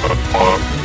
Uh, uh.